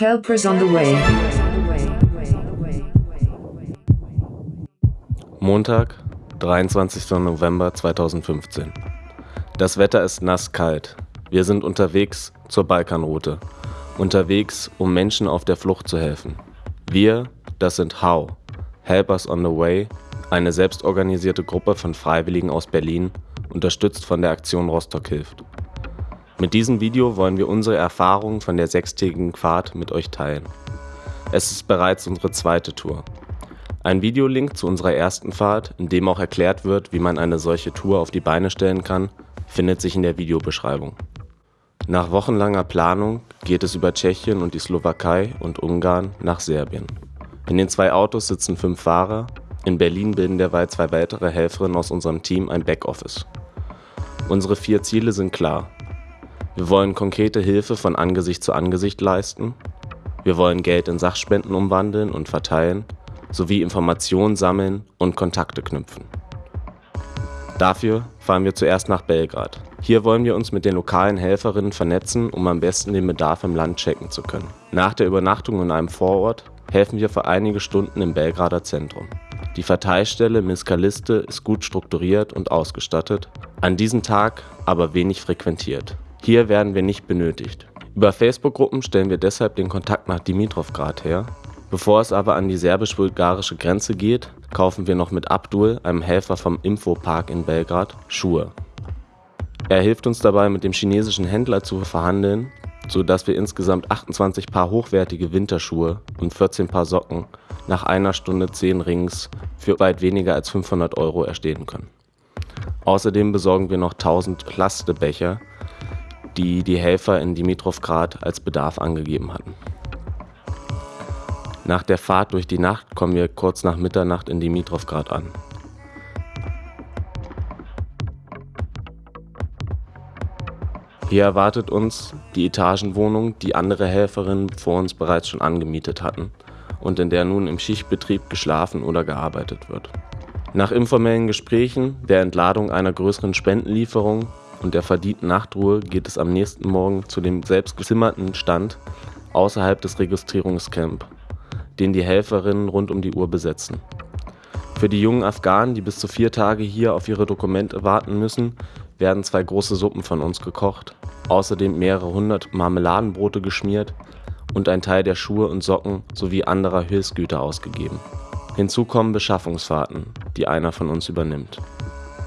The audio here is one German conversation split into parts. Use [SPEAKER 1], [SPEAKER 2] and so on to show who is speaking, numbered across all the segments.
[SPEAKER 1] Helpers on the way.
[SPEAKER 2] Montag, 23. November 2015. Das Wetter ist nass kalt. Wir sind unterwegs zur Balkanroute. Unterwegs, um Menschen auf der Flucht zu helfen. Wir, das sind HOW, Helpers on the Way, eine selbstorganisierte Gruppe von Freiwilligen aus Berlin, unterstützt von der Aktion Rostock hilft. Mit diesem Video wollen wir unsere Erfahrungen von der sechstägigen Fahrt mit euch teilen. Es ist bereits unsere zweite Tour. Ein Videolink zu unserer ersten Fahrt, in dem auch erklärt wird, wie man eine solche Tour auf die Beine stellen kann, findet sich in der Videobeschreibung. Nach wochenlanger Planung geht es über Tschechien und die Slowakei und Ungarn nach Serbien. In den zwei Autos sitzen fünf Fahrer, in Berlin bilden derweil zwei weitere Helferinnen aus unserem Team ein Backoffice. Unsere vier Ziele sind klar. Wir wollen konkrete Hilfe von Angesicht zu Angesicht leisten. Wir wollen Geld in Sachspenden umwandeln und verteilen, sowie Informationen sammeln und Kontakte knüpfen. Dafür fahren wir zuerst nach Belgrad. Hier wollen wir uns mit den lokalen Helferinnen vernetzen, um am besten den Bedarf im Land checken zu können. Nach der Übernachtung in einem Vorort helfen wir für einige Stunden im Belgrader Zentrum. Die Verteilstelle Miskaliste ist gut strukturiert und ausgestattet, an diesem Tag aber wenig frequentiert. Hier werden wir nicht benötigt. Über Facebook-Gruppen stellen wir deshalb den Kontakt nach Dimitrovgrad her. Bevor es aber an die serbisch-bulgarische Grenze geht, kaufen wir noch mit Abdul, einem Helfer vom Infopark in Belgrad, Schuhe. Er hilft uns dabei, mit dem chinesischen Händler zu verhandeln, sodass wir insgesamt 28 Paar hochwertige Winterschuhe und 14 Paar Socken nach einer Stunde 10 Rings für weit weniger als 500 Euro erstehen können. Außerdem besorgen wir noch 1000 Plastebecher, die die Helfer in Dimitrovgrad als Bedarf angegeben hatten. Nach der Fahrt durch die Nacht kommen wir kurz nach Mitternacht in Dimitrovgrad an. Hier erwartet uns die Etagenwohnung, die andere Helferinnen vor uns bereits schon angemietet hatten und in der nun im Schichtbetrieb geschlafen oder gearbeitet wird. Nach informellen Gesprächen, der Entladung einer größeren Spendenlieferung und der verdienten Nachtruhe geht es am nächsten Morgen zu dem selbstgezimmerten Stand außerhalb des Registrierungscamp, den die Helferinnen rund um die Uhr besetzen. Für die jungen Afghanen, die bis zu vier Tage hier auf ihre Dokumente warten müssen, werden zwei große Suppen von uns gekocht, außerdem mehrere hundert Marmeladenbrote geschmiert und ein Teil der Schuhe und Socken sowie anderer Hilfsgüter ausgegeben. Hinzu kommen Beschaffungsfahrten, die einer von uns übernimmt.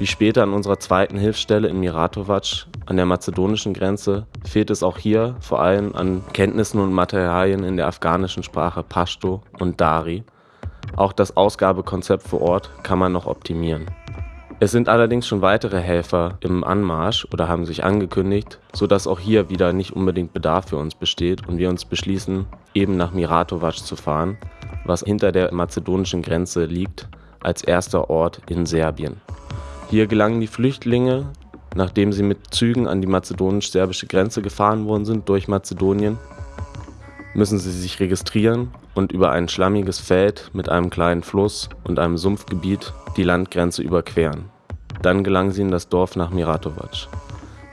[SPEAKER 2] Wie später an unserer zweiten Hilfsstelle in Miratovac an der mazedonischen Grenze fehlt es auch hier vor allem an Kenntnissen und Materialien in der afghanischen Sprache Pashto und Dari. Auch das Ausgabekonzept vor Ort kann man noch optimieren. Es sind allerdings schon weitere Helfer im Anmarsch oder haben sich angekündigt, sodass auch hier wieder nicht unbedingt Bedarf für uns besteht und wir uns beschließen, eben nach Miratovac zu fahren, was hinter der mazedonischen Grenze liegt, als erster Ort in Serbien. Hier gelangen die Flüchtlinge, nachdem sie mit Zügen an die mazedonisch-serbische Grenze gefahren worden sind durch Mazedonien, müssen sie sich registrieren und über ein schlammiges Feld mit einem kleinen Fluss und einem Sumpfgebiet die Landgrenze überqueren. Dann gelangen sie in das Dorf nach Miratovac.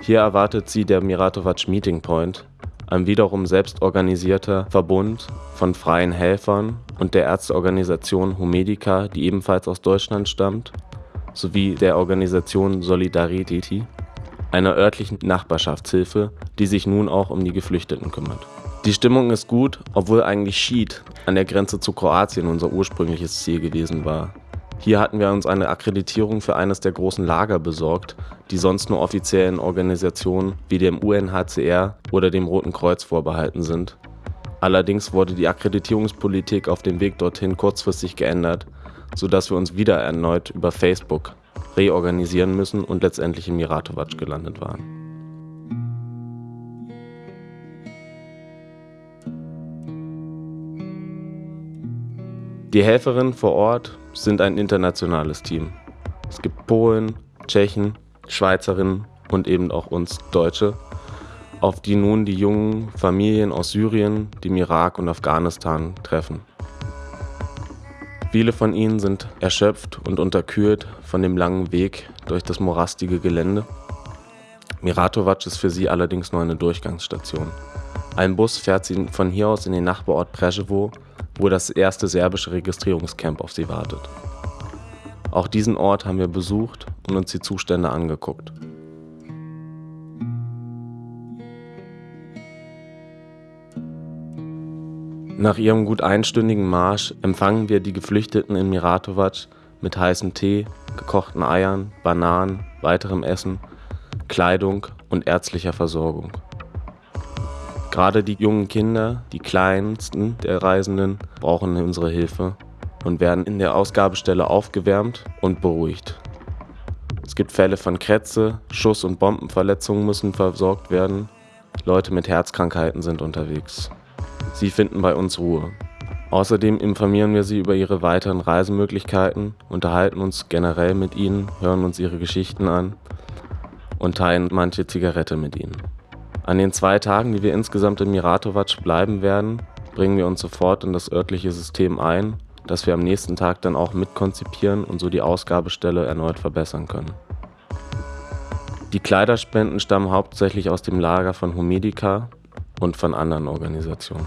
[SPEAKER 2] Hier erwartet sie der Miratovac Meeting Point, ein wiederum selbstorganisierter Verbund von freien Helfern und der Ärzteorganisation Humedica, die ebenfalls aus Deutschland stammt sowie der Organisation Solidarity, einer örtlichen Nachbarschaftshilfe, die sich nun auch um die Geflüchteten kümmert. Die Stimmung ist gut, obwohl eigentlich Schied an der Grenze zu Kroatien unser ursprüngliches Ziel gewesen war. Hier hatten wir uns eine Akkreditierung für eines der großen Lager besorgt, die sonst nur offiziellen Organisationen wie dem UNHCR oder dem Roten Kreuz vorbehalten sind. Allerdings wurde die Akkreditierungspolitik auf dem Weg dorthin kurzfristig geändert sodass wir uns wieder erneut über Facebook reorganisieren müssen und letztendlich in Miratovac gelandet waren. Die Helferinnen vor Ort sind ein internationales Team. Es gibt Polen, Tschechen, Schweizerinnen und eben auch uns Deutsche, auf die nun die jungen Familien aus Syrien, dem Irak und Afghanistan treffen. Viele von ihnen sind erschöpft und unterkühlt von dem langen Weg durch das morastige Gelände. Miratovac ist für sie allerdings nur eine Durchgangsstation. Ein Bus fährt sie von hier aus in den Nachbarort Preševo, wo das erste serbische Registrierungscamp auf sie wartet. Auch diesen Ort haben wir besucht und uns die Zustände angeguckt. Nach ihrem gut einstündigen Marsch empfangen wir die Geflüchteten in Miratovac mit heißem Tee, gekochten Eiern, Bananen, weiterem Essen, Kleidung und ärztlicher Versorgung. Gerade die jungen Kinder, die kleinsten der Reisenden, brauchen unsere Hilfe und werden in der Ausgabestelle aufgewärmt und beruhigt. Es gibt Fälle von Krätze, Schuss- und Bombenverletzungen müssen versorgt werden. Leute mit Herzkrankheiten sind unterwegs. Sie finden bei uns Ruhe. Außerdem informieren wir sie über ihre weiteren Reisemöglichkeiten, unterhalten uns generell mit ihnen, hören uns ihre Geschichten an und teilen manche Zigarette mit ihnen. An den zwei Tagen, die wir insgesamt in Miratovac bleiben werden, bringen wir uns sofort in das örtliche System ein, das wir am nächsten Tag dann auch mitkonzipieren und so die Ausgabestelle erneut verbessern können. Die Kleiderspenden stammen hauptsächlich aus dem Lager von Humedica und von anderen Organisationen.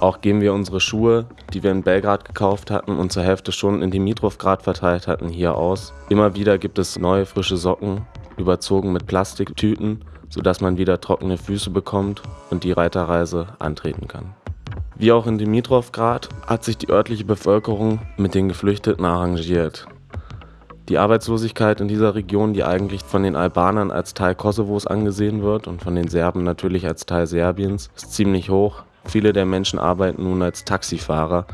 [SPEAKER 2] Auch geben wir unsere Schuhe, die wir in Belgrad gekauft hatten und zur Hälfte schon in Dimitrovgrad verteilt hatten, hier aus. Immer wieder gibt es neue frische Socken, überzogen mit Plastiktüten, sodass man wieder trockene Füße bekommt und die Reiterreise antreten kann. Wie auch in Dimitrovgrad hat sich die örtliche Bevölkerung mit den Geflüchteten arrangiert. Die Arbeitslosigkeit in dieser Region, die eigentlich von den Albanern als Teil Kosovos angesehen wird und von den Serben natürlich als Teil Serbiens, ist ziemlich hoch Viele der Menschen arbeiten nun als Taxifahrer,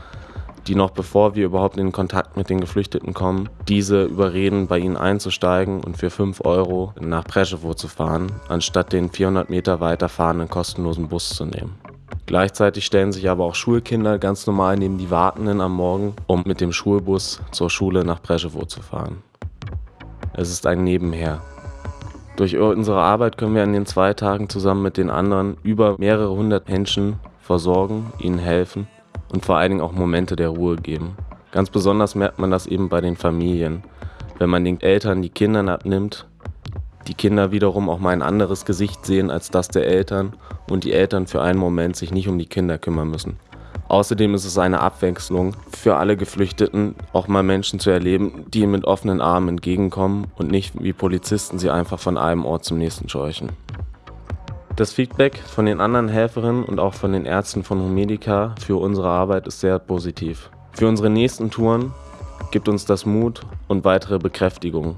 [SPEAKER 2] die noch bevor wir überhaupt in Kontakt mit den Geflüchteten kommen, diese überreden, bei ihnen einzusteigen und für 5 Euro nach Preševo zu fahren, anstatt den 400 Meter weiter fahrenden kostenlosen Bus zu nehmen. Gleichzeitig stellen sich aber auch Schulkinder ganz normal neben die Wartenden am Morgen, um mit dem Schulbus zur Schule nach Preševo zu fahren. Es ist ein Nebenher. Durch unsere Arbeit können wir an den zwei Tagen zusammen mit den anderen über mehrere hundert Menschen versorgen, ihnen helfen und vor allen Dingen auch Momente der Ruhe geben. Ganz besonders merkt man das eben bei den Familien. Wenn man den Eltern die Kinder abnimmt, die Kinder wiederum auch mal ein anderes Gesicht sehen als das der Eltern und die Eltern für einen Moment sich nicht um die Kinder kümmern müssen. Außerdem ist es eine Abwechslung für alle Geflüchteten, auch mal Menschen zu erleben, die ihnen mit offenen Armen entgegenkommen und nicht wie Polizisten sie einfach von einem Ort zum nächsten scheuchen. Das Feedback von den anderen Helferinnen und auch von den Ärzten von Humedica für unsere Arbeit ist sehr positiv. Für unsere nächsten Touren gibt uns das Mut und weitere Bekräftigung.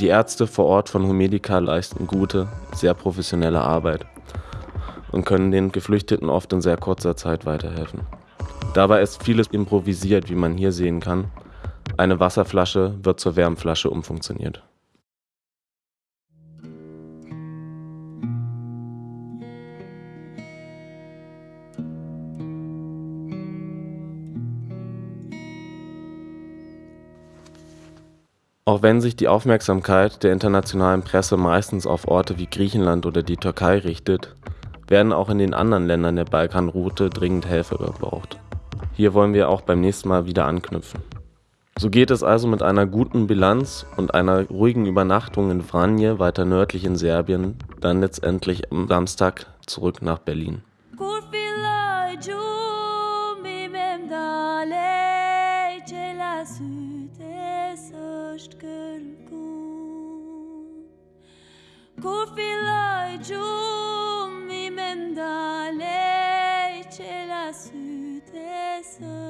[SPEAKER 2] Die Ärzte vor Ort von Humedica leisten gute, sehr professionelle Arbeit und können den Geflüchteten oft in sehr kurzer Zeit weiterhelfen. Dabei ist vieles improvisiert, wie man hier sehen kann. Eine Wasserflasche wird zur Wärmflasche umfunktioniert. Auch wenn sich die Aufmerksamkeit der internationalen Presse meistens auf Orte wie Griechenland oder die Türkei richtet, werden auch in den anderen Ländern der Balkanroute dringend Helfer gebraucht. Hier wollen wir auch beim nächsten Mal wieder anknüpfen. So geht es also mit einer guten Bilanz und einer ruhigen Übernachtung in Vranje weiter nördlich in Serbien dann letztendlich am Samstag zurück nach Berlin.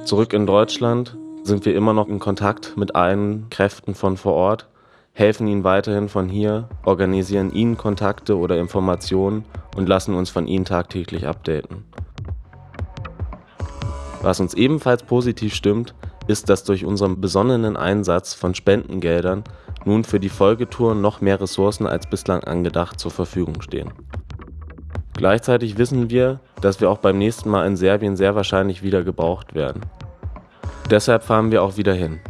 [SPEAKER 2] Zurück in Deutschland sind wir immer noch in Kontakt mit allen Kräften von vor Ort, helfen ihnen weiterhin von hier, organisieren ihnen Kontakte oder Informationen und lassen uns von ihnen tagtäglich updaten. Was uns ebenfalls positiv stimmt, ist, dass durch unseren besonnenen Einsatz von Spendengeldern nun für die Folgetour noch mehr Ressourcen als bislang angedacht zur Verfügung stehen.
[SPEAKER 3] Gleichzeitig wissen wir, dass wir auch beim nächsten Mal in Serbien sehr wahrscheinlich wieder gebraucht werden. Deshalb fahren wir auch wieder hin.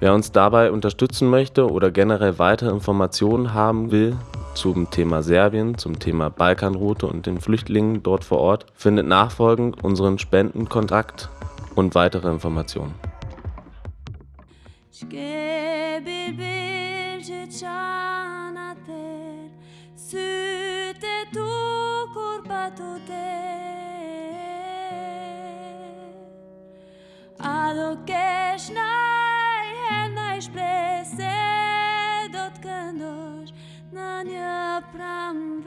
[SPEAKER 3] Wer uns dabei unterstützen möchte oder generell weitere Informationen haben will zum Thema Serbien, zum Thema Balkanroute und den Flüchtlingen dort vor Ort, findet nachfolgend unseren Spendenkontakt und weitere Informationen. bilbil që qanë atër Sytë e tu kur patu te A do kesh naj her naj shprej do të këndosh në një pramë